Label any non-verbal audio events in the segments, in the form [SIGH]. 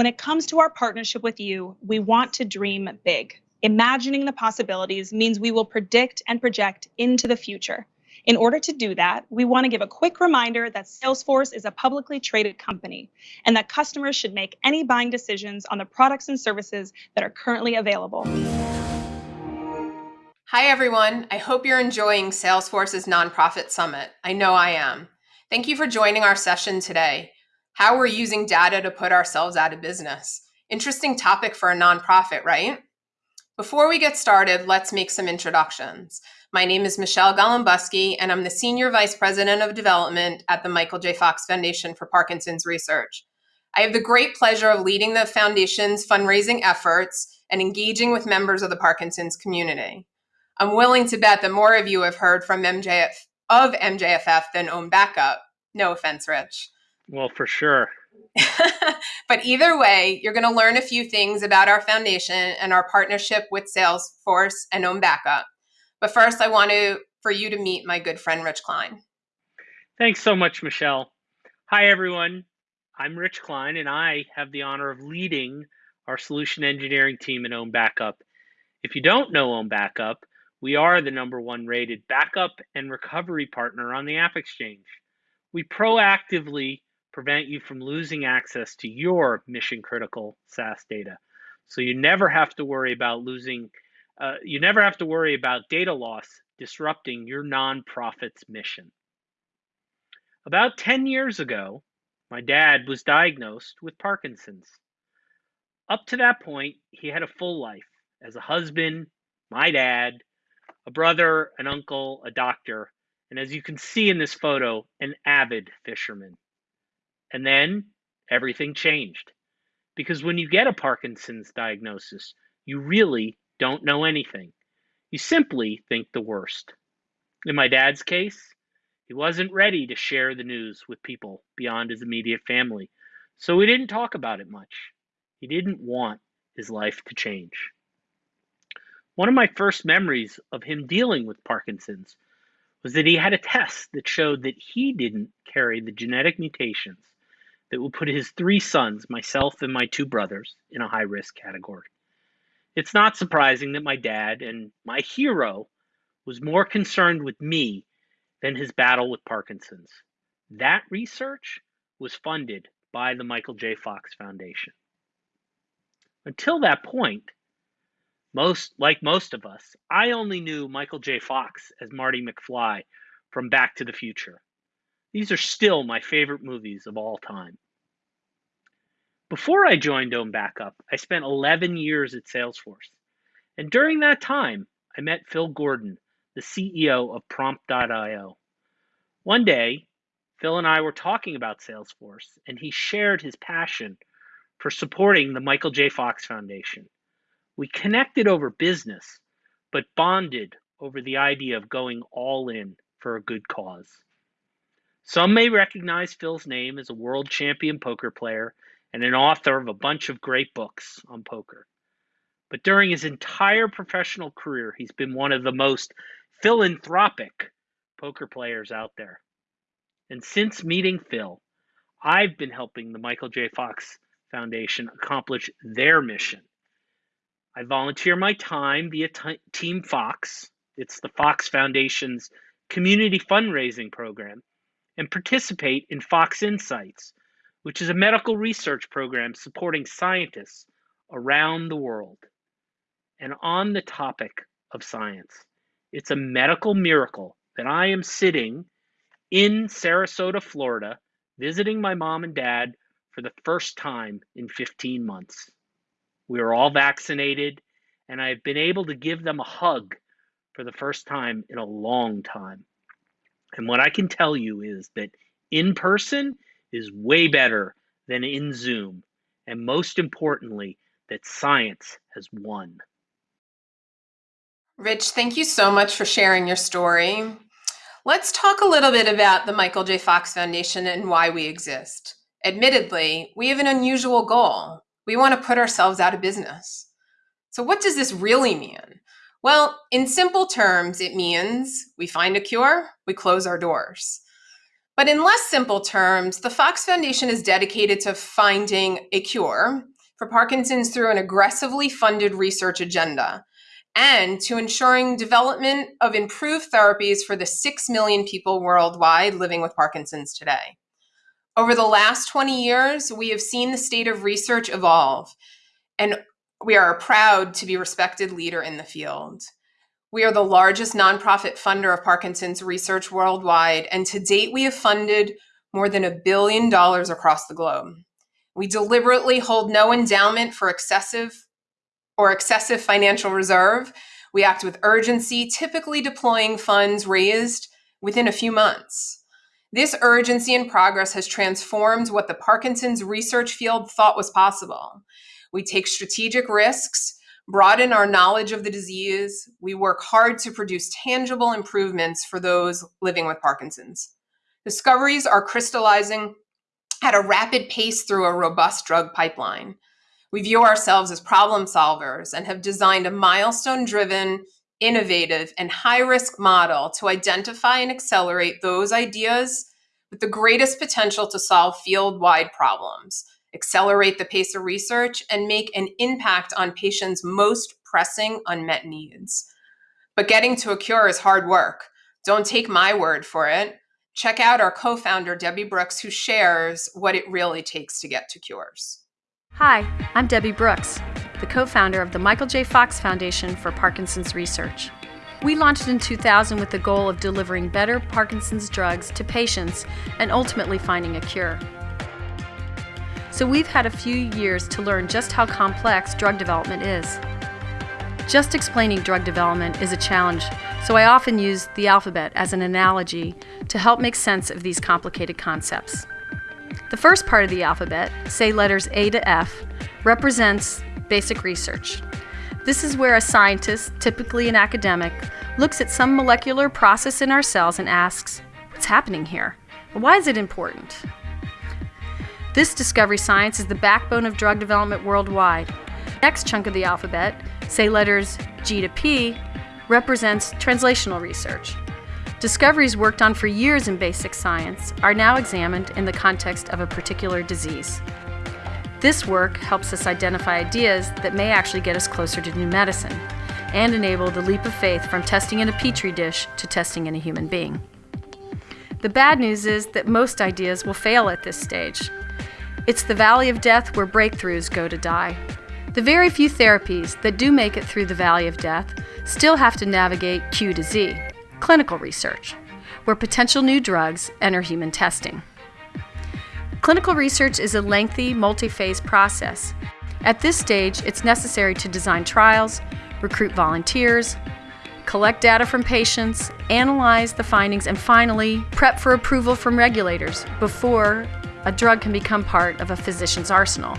When it comes to our partnership with you, we want to dream big. Imagining the possibilities means we will predict and project into the future. In order to do that, we want to give a quick reminder that Salesforce is a publicly traded company and that customers should make any buying decisions on the products and services that are currently available. Hi, everyone. I hope you're enjoying Salesforce's Nonprofit Summit. I know I am. Thank you for joining our session today. How we're using data to put ourselves out of business. Interesting topic for a nonprofit, right? Before we get started, let's make some introductions. My name is Michelle Golombuski, and I'm the Senior Vice President of Development at the Michael J. Fox Foundation for Parkinson's Research. I have the great pleasure of leading the Foundation's fundraising efforts and engaging with members of the Parkinson's community. I'm willing to bet that more of you have heard from MJF of MJFF than Own Backup. No offense, Rich. Well, for sure. [LAUGHS] but either way, you're going to learn a few things about our foundation and our partnership with Salesforce and Own Backup. But first, I want to for you to meet my good friend Rich Klein. Thanks so much, Michelle. Hi, everyone. I'm Rich Klein, and I have the honor of leading our solution engineering team at Own Backup. If you don't know Own Backup, we are the number one rated backup and recovery partner on the App Exchange. We proactively prevent you from losing access to your mission critical SaaS data. So you never have to worry about losing, uh, you never have to worry about data loss disrupting your nonprofit's mission. About 10 years ago, my dad was diagnosed with Parkinson's. Up to that point, he had a full life as a husband, my dad, a brother, an uncle, a doctor, and as you can see in this photo, an avid fisherman. And then everything changed. Because when you get a Parkinson's diagnosis, you really don't know anything. You simply think the worst. In my dad's case, he wasn't ready to share the news with people beyond his immediate family, so he didn't talk about it much. He didn't want his life to change. One of my first memories of him dealing with Parkinson's was that he had a test that showed that he didn't carry the genetic mutations that will put his three sons, myself and my two brothers, in a high risk category. It's not surprising that my dad and my hero was more concerned with me than his battle with Parkinson's. That research was funded by the Michael J. Fox Foundation. Until that point, most like most of us, I only knew Michael J. Fox as Marty McFly from Back to the Future. These are still my favorite movies of all time. Before I joined Own Backup, I spent 11 years at Salesforce. And during that time, I met Phil Gordon, the CEO of Prompt.io. One day, Phil and I were talking about Salesforce, and he shared his passion for supporting the Michael J. Fox Foundation. We connected over business, but bonded over the idea of going all in for a good cause. Some may recognize Phil's name as a world champion poker player and an author of a bunch of great books on poker. But during his entire professional career, he's been one of the most philanthropic poker players out there. And since meeting Phil, I've been helping the Michael J. Fox Foundation accomplish their mission I volunteer my time via T- Team Fox. It's the Fox Foundation's community fundraising program, and participate in Fox Insights, which is a medical research program supporting scientists around the world. And on the topic of science, it's a medical miracle that I am sitting in Sarasota, Florida, visiting my mom and dad for the first time in 15 months. We are all vaccinated, and I've been able to give them a hug for the first time in a long time. And what I can tell you is that in person is way better than in Zoom. And most importantly, that science has won. Rich, thank you so much for sharing your story. Let's talk a little bit about the Michael J. Fox Foundation and why we exist. Admittedly, we have an unusual goal. We want to put ourselves out of business. So, what does this really mean? Well, in simple terms, it means we find a cure, we close our doors. But in less simple terms, the Fox Foundation is dedicated to finding a cure for Parkinson's through an aggressively funded research agenda and to ensuring development of improved therapies for the 6 million people worldwide living with Parkinson's today. Over the last 20 years, we have seen the state of research evolve, and we are proud to be respected leader in the field. We are the largest nonprofit funder of Parkinson's research worldwide, and to date, we have funded more than a billion dollars across the globe. We deliberately hold no endowment for excessive or excessive financial reserve. We act with urgency, typically deploying funds raised within a few months. This urgency and progress has transformed what the Parkinson's research field thought was possible. We take strategic risks, broaden our knowledge of the disease. We work hard to produce tangible improvements for those living with Parkinson's. Discoveries are crystallizing at a rapid pace through a robust drug pipeline. We view ourselves as problem solvers and have designed a milestone driven, innovative, and high risk model to identify and accelerate those ideas with the greatest potential to solve field wide problems, accelerate the pace of research, and make an impact on patients' most pressing unmet needs. But getting to a cure is hard work. Don't take my word for it. Check out our co founder, Debbie Brooks, who shares what it really takes to get to cures. Hi, I'm Debbie Brooks, the co founder of the Michael J. Fox Foundation for Parkinson's Research. We launched in 2000 with the goal of delivering better Parkinson's drugs to patients and ultimately finding a cure. So we've had a few years to learn just how complex drug development is. Just explaining drug development is a challenge, so I often use the alphabet as an analogy to help make sense of these complicated concepts. The first part of the alphabet, say letters A to F, represents basic research. This is where a scientist, typically an academic, looks at some molecular process in our cells and asks, what's happening here? Why is it important? This discovery science is the backbone of drug development worldwide. Next chunk of the alphabet, say letters G to P, represents translational research. Discoveries worked on for years in basic science are now examined in the context of a particular disease. This work helps us identify ideas that may actually get us closer to new medicine and enable the leap of faith from testing in a petri dish to testing in a human being. The bad news is that most ideas will fail at this stage. It's the valley of death where breakthroughs go to die. The very few therapies that do make it through the valley of death still have to navigate Q to Z, clinical research, where potential new drugs enter human testing. Clinical research is a lengthy, multi phase process. At this stage, it's necessary to design trials, recruit volunteers, collect data from patients, analyze the findings, and finally, prep for approval from regulators before a drug can become part of a physician's arsenal.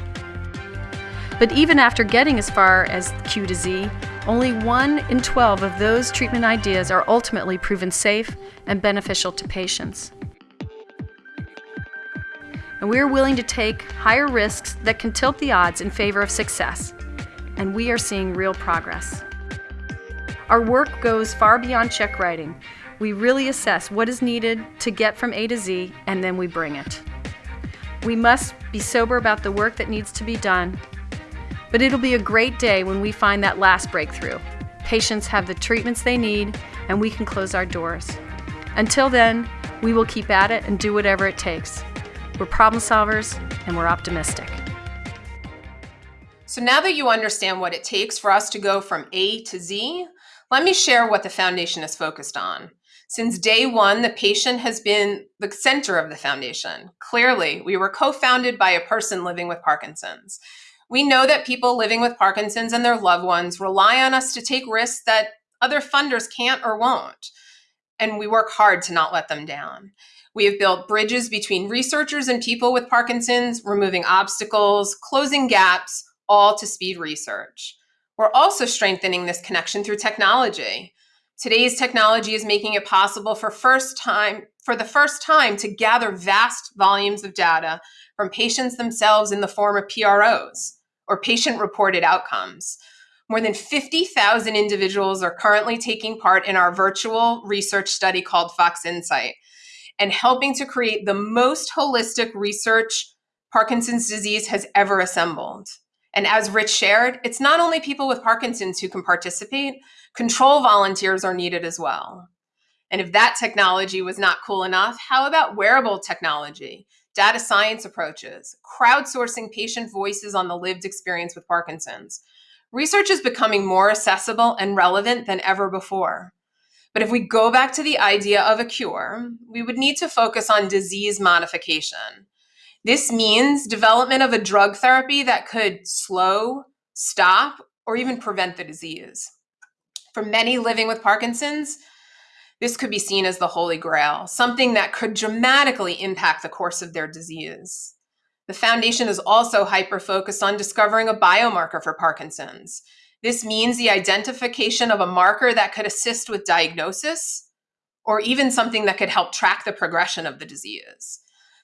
But even after getting as far as Q to Z, only 1 in 12 of those treatment ideas are ultimately proven safe and beneficial to patients. And we are willing to take higher risks that can tilt the odds in favor of success. And we are seeing real progress. Our work goes far beyond check writing. We really assess what is needed to get from A to Z, and then we bring it. We must be sober about the work that needs to be done but it'll be a great day when we find that last breakthrough. Patients have the treatments they need, and we can close our doors. Until then, we will keep at it and do whatever it takes. We're problem solvers and we're optimistic. So now that you understand what it takes for us to go from A to Z, let me share what the foundation is focused on. Since day one, the patient has been the center of the foundation. Clearly, we were co founded by a person living with Parkinson's. We know that people living with Parkinson's and their loved ones rely on us to take risks that other funders can't or won't. And we work hard to not let them down. We have built bridges between researchers and people with Parkinson's, removing obstacles, closing gaps, all to speed research. We're also strengthening this connection through technology. Today's technology is making it possible for first time for the first time to gather vast volumes of data from patients themselves in the form of PROs or patient reported outcomes. More than 50,000 individuals are currently taking part in our virtual research study called Fox Insight. and helping to create the most holistic research Parkinson's disease has ever assembled. And as Rich shared, it's not only people with Parkinson's who can participate, control volunteers are needed as well. And if that technology was not cool enough, how about wearable technology, data science approaches, crowdsourcing patient voices on the lived experience with Parkinson's? Research is becoming more accessible and relevant than ever before. But if we go back to the idea of a cure, we would need to focus on disease modification. This means development of a drug therapy that could slow, stop, or even prevent the disease. For many living with Parkinson's, this could be seen as the holy grail, something that could dramatically impact the course of their disease. The foundation is also hyper focused on discovering a biomarker for Parkinson's. This means the identification of a marker that could assist with diagnosis or even something that could help track the progression of the disease.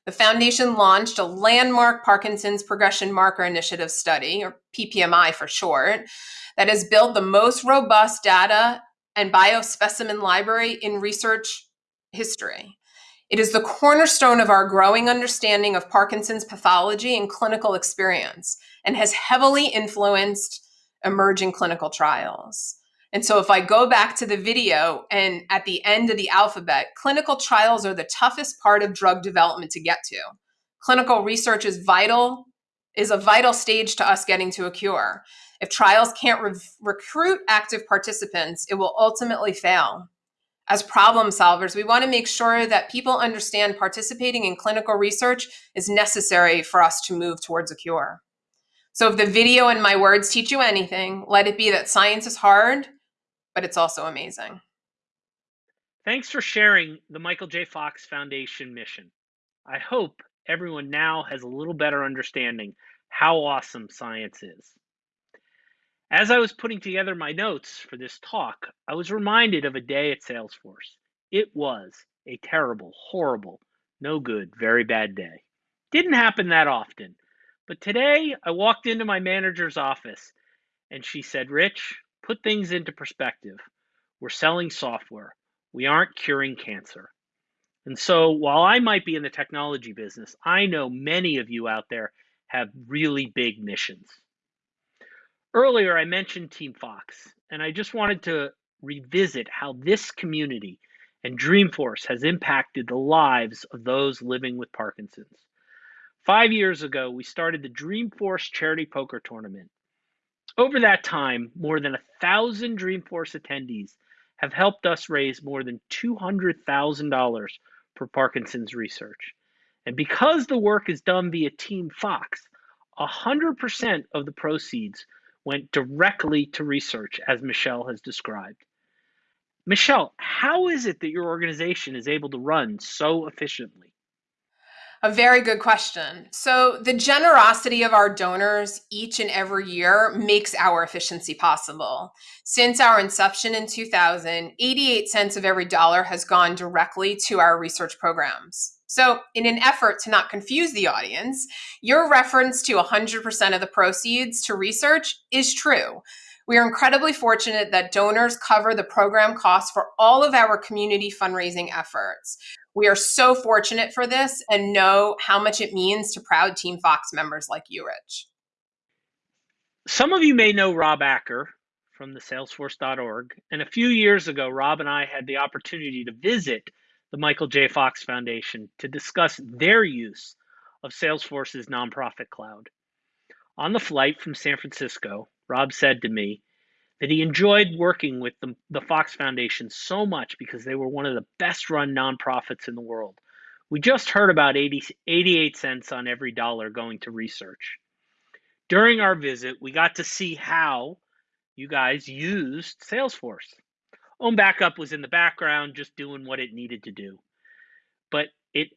The foundation launched a landmark Parkinson's Progression Marker Initiative study, or PPMI for short, that has built the most robust data and biospecimen library in research history. It is the cornerstone of our growing understanding of Parkinson's pathology and clinical experience and has heavily influenced emerging clinical trials. And so if I go back to the video and at the end of the alphabet, clinical trials are the toughest part of drug development to get to. Clinical research is vital, is a vital stage to us getting to a cure. If trials can't re recruit active participants, it will ultimately fail. As problem solvers, we want to make sure that people understand participating in clinical research is necessary for us to move towards a cure. So if the video and my words teach you anything, let it be that science is hard, but it's also amazing. Thanks for sharing the Michael J. Fox Foundation mission. I hope everyone now has a little better understanding how awesome science is. As I was putting together my notes for this talk, I was reminded of a day at Salesforce. It was a terrible, horrible, no good, very bad day. Didn't happen that often. But today I walked into my manager's office and she said, Rich, put things into perspective. We're selling software. We aren't curing cancer. And so while I might be in the technology business, I know many of you out there have really big missions. Earlier, I mentioned Team Fox, and I just wanted to revisit how this community and Dreamforce has impacted the lives of those living with Parkinson's. Five years ago, we started the Dreamforce Charity Poker Tournament. Over that time, more than a thousand Dreamforce attendees have helped us raise more than $200,000 for Parkinson's research. And because the work is done via Team Fox, 100% of the proceeds went directly to research, as Michelle has described. Michelle, how is it that your organization is able to run so efficiently? A very good question. So, the generosity of our donors each and every year makes our efficiency possible. Since our inception in 2000, 88 cents of every dollar has gone directly to our research programs. So, in an effort to not confuse the audience, your reference to 100% of the proceeds to research is true. We are incredibly fortunate that donors cover the program costs for all of our community fundraising efforts. We are so fortunate for this and know how much it means to proud Team Fox members like you, Rich. Some of you may know Rob Acker from the salesforce.org. And a few years ago, Rob and I had the opportunity to visit the Michael J. Fox Foundation to discuss their use of Salesforce's nonprofit cloud. On the flight from San Francisco, Rob said to me that he enjoyed working with the, the Fox Foundation so much because they were one of the best run nonprofits in the world. We just heard about 80, 88 cents on every dollar going to research. During our visit, we got to see how you guys used Salesforce. Own Backup was in the background just doing what it needed to do. But it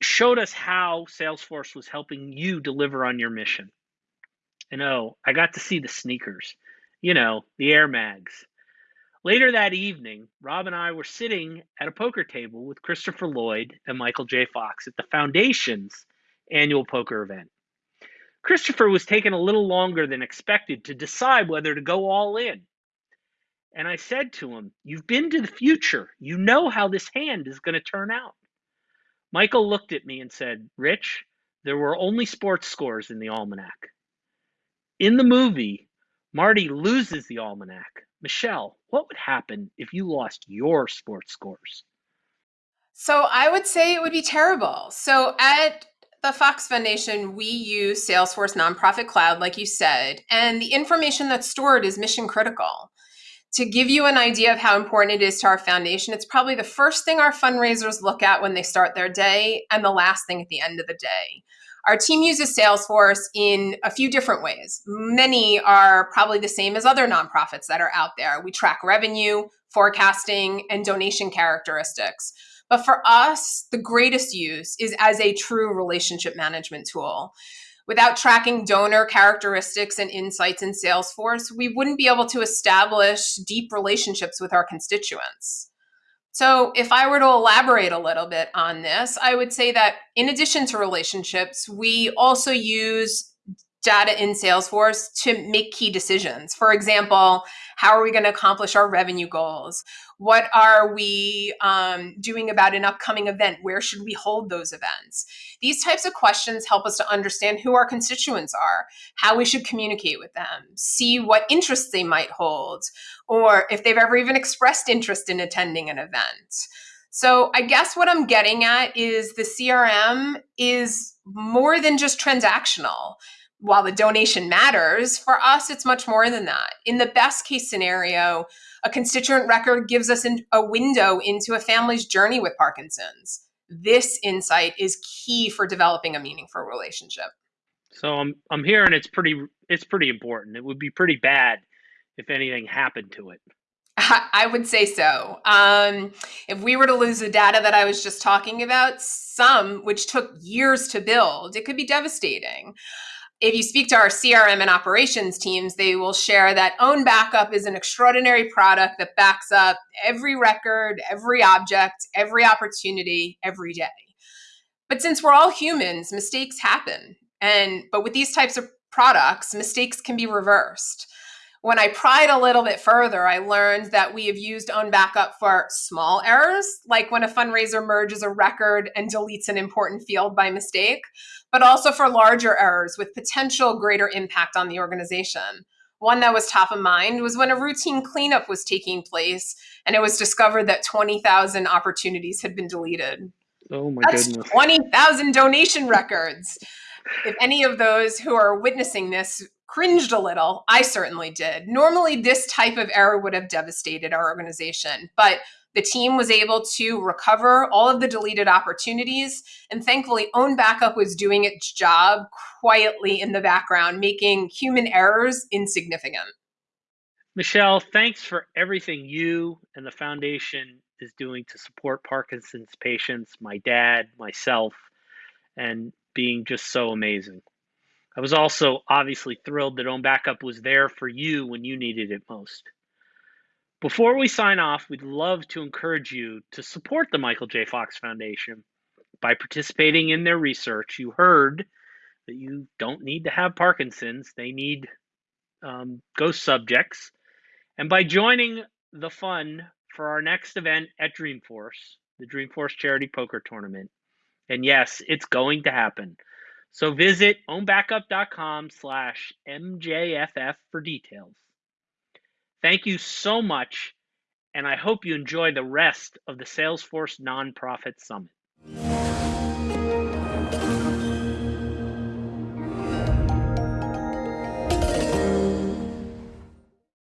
showed us how Salesforce was helping you deliver on your mission. And oh, I got to see the sneakers, you know, the Air Mags. Later that evening, Rob and I were sitting at a poker table with Christopher Lloyd and Michael J. Fox at the Foundation's annual poker event. Christopher was taking a little longer than expected to decide whether to go all in. And I said to him, You've been to the future. You know how this hand is going to turn out. Michael looked at me and said, Rich, there were only sports scores in the almanac. In the movie, Marty loses the almanac. Michelle, what would happen if you lost your sports scores? So I would say it would be terrible. So at the Fox Foundation, we use Salesforce Nonprofit Cloud, like you said, and the information that's stored is mission critical. To give you an idea of how important it is to our foundation, it's probably the first thing our fundraisers look at when they start their day and the last thing at the end of the day. Our team uses Salesforce in a few different ways. Many are probably the same as other nonprofits that are out there. We track revenue, forecasting, and donation characteristics. But for us, the greatest use is as a true relationship management tool. Without tracking donor characteristics and insights in Salesforce, we wouldn't be able to establish deep relationships with our constituents. So, if I were to elaborate a little bit on this, I would say that in addition to relationships, we also use data in Salesforce to make key decisions. For example, how are we going to accomplish our revenue goals? What are we um, doing about an upcoming event? Where should we hold those events? These types of questions help us to understand who our constituents are, how we should communicate with them, see what interests they might hold, or if they've ever even expressed interest in attending an event. So I guess what I'm getting at is the CRM is more than just transactional while the donation matters, for us, it's much more than that. In the best case scenario, a constituent record gives us a window into a family's journey with Parkinson's. This insight is key for developing a meaningful relationship. So I'm I'm hearing it's pretty it's pretty important. It would be pretty bad if anything happened to it. [LAUGHS] I would say so. Um, if we were to lose the data that I was just talking about, some which took years to build, it could be devastating if you speak to our CRM and operations teams, they will share that Own Backup is an extraordinary product that backs up every record, every object, every opportunity, every day. But since we're all humans, mistakes happen. And but with these types of products, mistakes can be reversed. When I pried a little bit further, I learned that we have used Own Backup for small errors, like when a fundraiser merges a record and deletes an important field by mistake, but also for larger errors with potential greater impact on the organization. One that was top of mind was when a routine cleanup was taking place and it was discovered that 20,000 opportunities had been deleted. Oh my That's goodness. 20,000 donation records. If any of those who are witnessing this cringed a little. I certainly did. Normally, this type of error would have devastated our organization, but the team was able to recover all of the deleted opportunities. And thankfully, Own Backup was doing its job quietly in the background, making human errors insignificant. Michelle, thanks for everything you and the foundation is doing to support Parkinson's patients, my dad, myself, and being just so amazing. I was also obviously thrilled that Own Backup was there for you when you needed it most. Before we sign off, we'd love to encourage you to support the Michael J. Fox Foundation by participating in their research. You heard that you don't need to have Parkinson's, they need um, ghost subjects. And by joining the fun for our next event at Dreamforce, the Dreamforce Charity Poker Tournament. And yes, it's going to happen. So visit ownbackup.com slash MJFF for details. Thank you so much, and I hope you enjoy the rest of the Salesforce Nonprofit Summit.